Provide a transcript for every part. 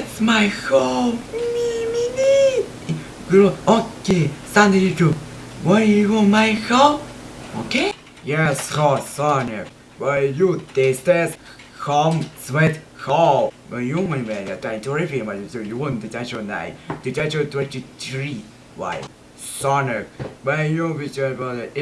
It's my home. Me, me, me. Okay. Sonic, you. Why you on my home? Okay? Yes, hot Sonic. Why you this home sweet home. When you when when you try to repeat my so you want night. The actual 23. Why? Sonic. When you visit about the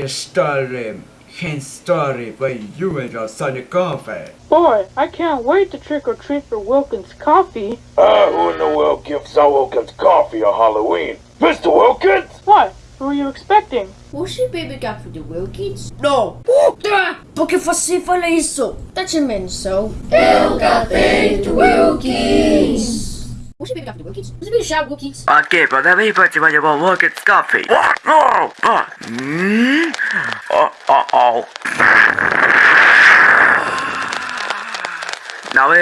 can start it when you and your son coffee. Boy, I can't wait to trick or treat for Wilkins coffee. Uh, who in the world gives our Wilkins coffee on Halloween? Mr. Wilkins? What? Who are you expecting? What's your baby got for the Wilkins? No! Puta! Porque você fala isso? That's a menos so. El café do Wilkins! What's your baby got for the Wilkins? What's your baby shot Wilkins? Okay, but let me put you on your Wilkins coffee. What? No! Oh! Hmm? Oh, oh.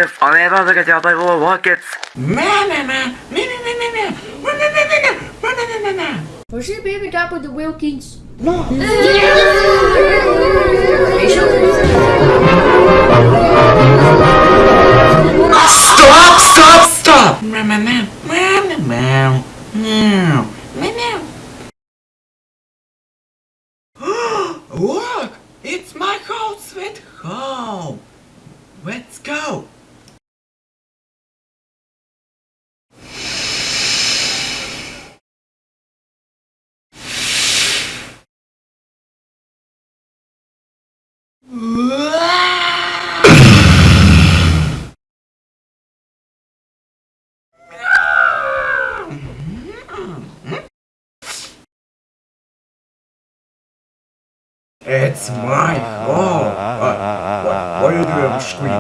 Uh, mm? Uh, uh oh. Now if I ever look at your Bible Wilkins. Meh, meh, meh. Meh, meh, meh, meh, meh. Meh, meh, meh, meh, meh. Meh, meh, meh, meh, meh. Você bebiga for the Wilkins? No! Stop! Stop! Stop! Meow, meow, meow. Meow, meow, meow. Meow, meow. Look! It's my home sweet home! Let's go! It's my home! Uh, what, what are you doing on screen?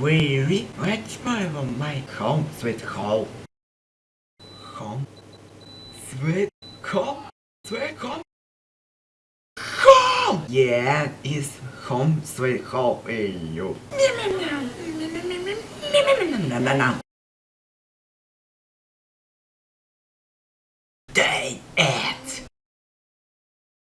Really? What's my my home sweet home? Home? Sweet home? Sweet home? Home! Yeah, it's home sweet home. Hey, yo. day and